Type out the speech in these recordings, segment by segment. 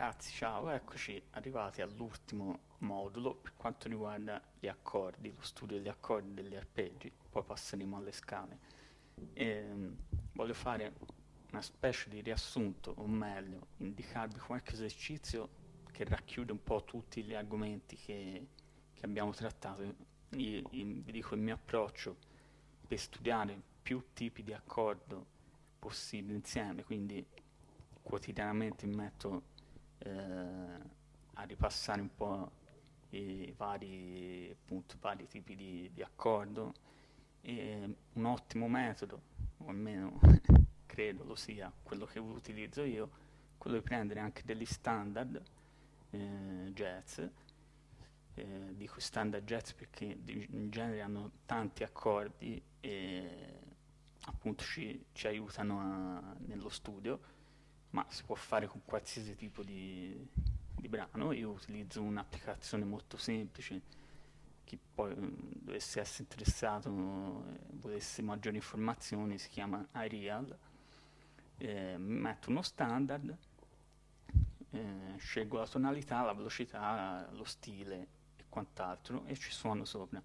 Ragazzi, ciao, eccoci arrivati all'ultimo modulo per quanto riguarda gli accordi, lo studio degli accordi degli arpeggi, poi passeremo alle scale. E, voglio fare una specie di riassunto, o meglio, indicarvi qualche esercizio che racchiude un po' tutti gli argomenti che, che abbiamo trattato. Io, io vi dico il mio approccio per studiare più tipi di accordo possibili insieme, quindi quotidianamente metto eh, a ripassare un po' i vari, appunto, vari tipi di, di accordo. E un ottimo metodo, o almeno credo lo sia quello che utilizzo io, quello di prendere anche degli standard eh, jazz, eh, dico standard jazz perché in genere hanno tanti accordi e appunto ci, ci aiutano a, nello studio ma si può fare con qualsiasi tipo di, di brano. Io utilizzo un'applicazione molto semplice, chi poi mm, dovesse essere interessato e volesse maggiori informazioni si chiama iReal, eh, metto uno standard, eh, scelgo la tonalità, la velocità, lo stile e quant'altro e ci suono sopra.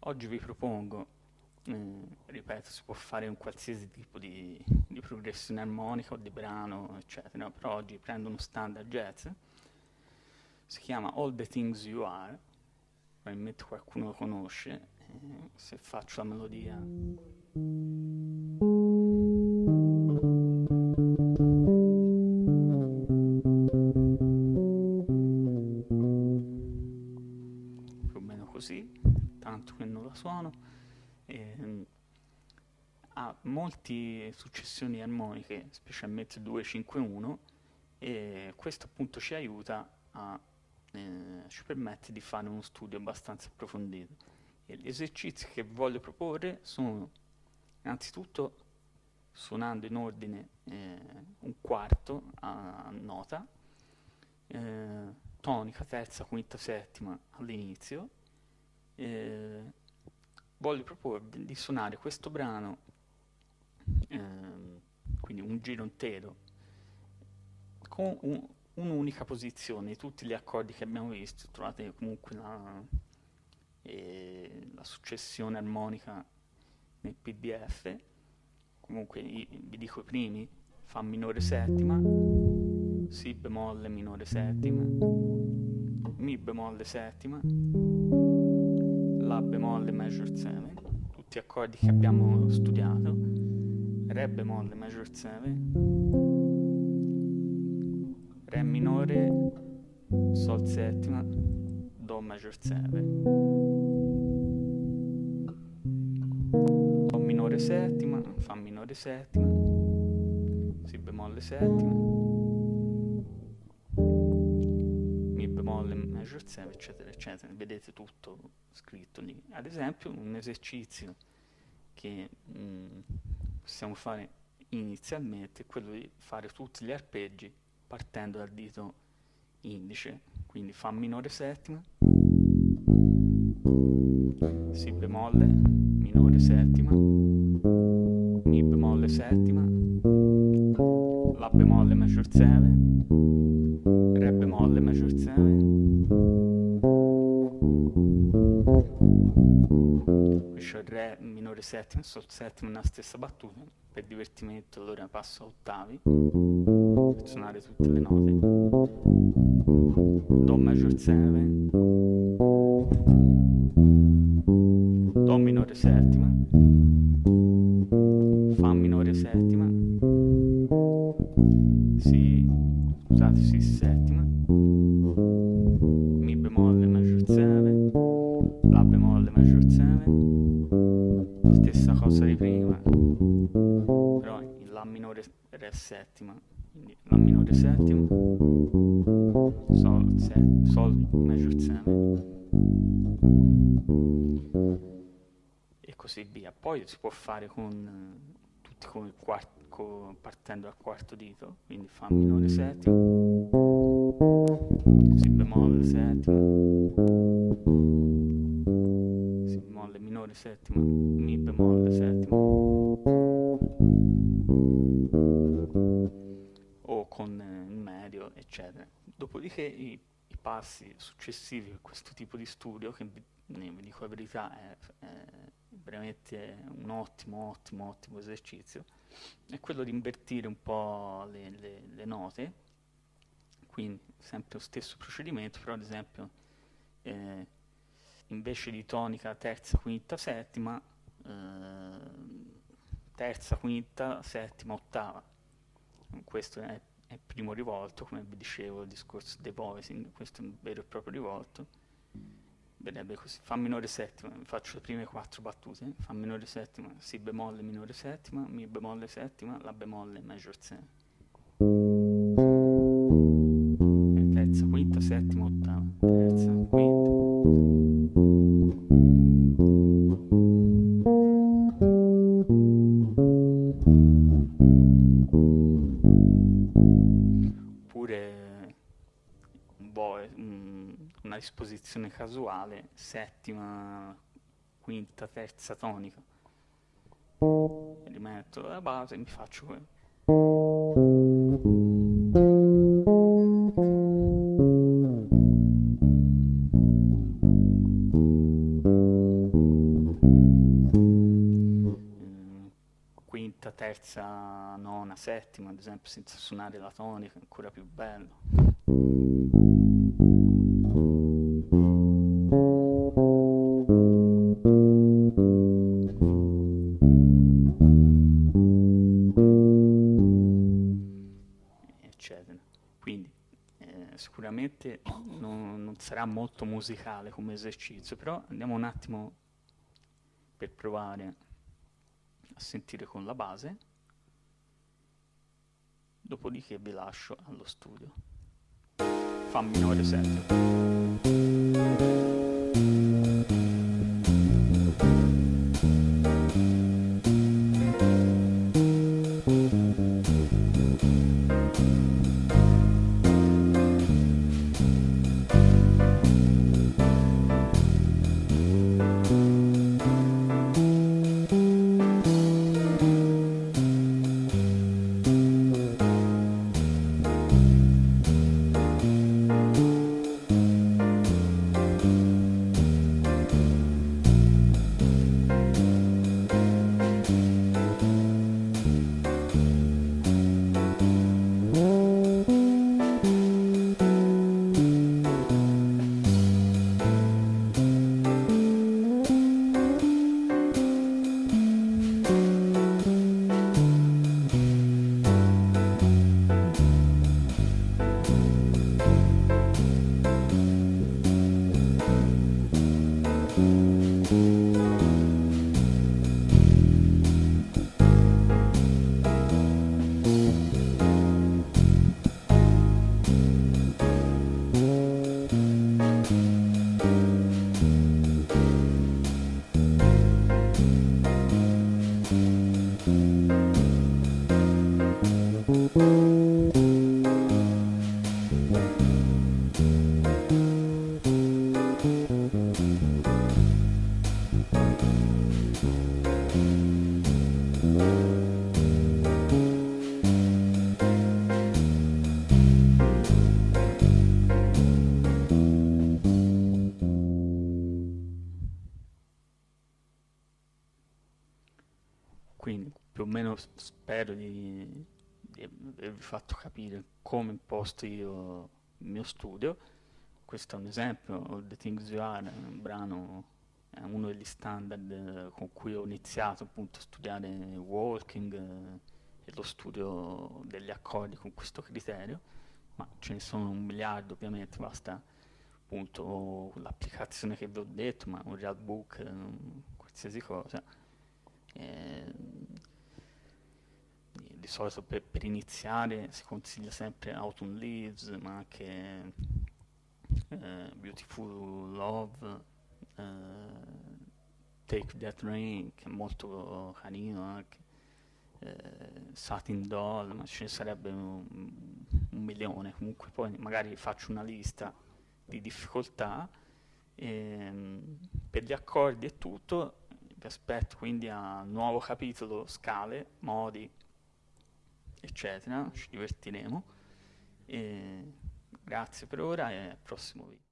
Oggi vi propongo eh, ripeto, si può fare un qualsiasi tipo di, di, progressione armonica o di brano, eccetera, però oggi prendo uno standard jazz, si chiama All the Things You Are, probabilmente qualcuno lo conosce, eh, se faccio la melodia... più o meno così, tanto che non la suono eh, ha molte successioni armoniche, specialmente 2-5-1, e questo appunto ci aiuta a, eh, ci permette di fare uno studio abbastanza approfondito. E gli esercizi che voglio proporre sono innanzitutto suonando in ordine eh, un quarto a nota, eh, tonica, terza, quinta, settima all'inizio, eh, voglio proporvi di suonare questo brano, ehm, quindi un giro intero, con un, un'unica posizione, tutti gli accordi che abbiamo visto, trovate comunque la, eh, la successione armonica nel pdf, comunque vi dico i primi, Fa minore settima, Si bemolle minore settima, Mi bemolle settima, la bemolle major 7, tutti accordi che abbiamo studiato, Re bemolle major 7, Re minore, Sol settima, Do major 7, Do minore settima, Fa minore settima, Si bemolle settima, bemolle major 7 eccetera eccetera. Vedete tutto scritto lì. Ad esempio un esercizio che mh, mm, possiamo fare inizialmente è quello di fare tutti gli arpeggi partendo dal dito indice quindi fa minore settima si bemolle minore settima mi bemolle settima la bemolle major 7 settima, sol settima nella stessa battuta, per divertimento allora passo a ottavi, per suonare tutte le note, Do major 7, Do minore settima, Fa minore settima, Si, scusate, Si7, stessa cosa di prima, però in La minore Re settima, quindi La minore settima, Sol, set, sol major 7, e così via. Poi si può fare con tutti con il quarto partendo dal quarto dito, quindi Fa minore settima, Si bemolle settima, minore settima, Mi bemolle settima, o con il Me medio, eccetera. Dopodiché i, i passi successivi a questo tipo di studio, che vi dico la verità è, è veramente un ottimo, ottimo, ottimo esercizio, è quello di invertire un po' le, le, le note, quindi sempre lo stesso procedimento, però ad esempio eh, invece di tonica terza, quinta, settima, eh, terza, quinta, settima, ottava. Questo è, il primo rivolto, come vi dicevo, il discorso dei voicing, questo è un vero e proprio rivolto. Vedrebbe così, Fa minore settima, faccio le prime quattro battute, Fa minore settima, Si bemolle minore settima, Mi bemolle settima, La bemolle major 7. Terza, quinta, settima, ottava, terza, quinta. Disposizione casuale, settima, quinta, terza tonica. Rimetto la base e mi faccio quello. Quinta, terza, nona, settima, ad esempio, senza suonare la tonica, ancora più bello. Sicuramente non, non, sarà molto musicale come esercizio, però andiamo un attimo per provare a sentire con la base, dopodiché vi lascio allo studio. Fa minore 7. Spero di, di avervi fatto capire come imposto io il mio studio. Questo è un esempio, All the Things You Are, è un brano, è uno degli standard con cui ho iniziato appunto a studiare walking eh, e lo studio degli accordi con questo criterio, ma ce ne sono un miliardo ovviamente, basta appunto l'applicazione che vi ho detto, ma un real book, eh, qualsiasi cosa. Eh, solito per, per, iniziare si consiglia sempre Autumn Leaves, ma anche eh, Beautiful Love, eh, Take That Rain, che è molto carino anche, eh, Satin Doll, ma ce ne sarebbe un, un, milione, comunque poi magari faccio una lista di difficoltà, ehm, per gli accordi e tutto, vi aspetto quindi a nuovo capitolo, scale, modi, eccetera, ci divertiremo. E grazie per ora e al prossimo video.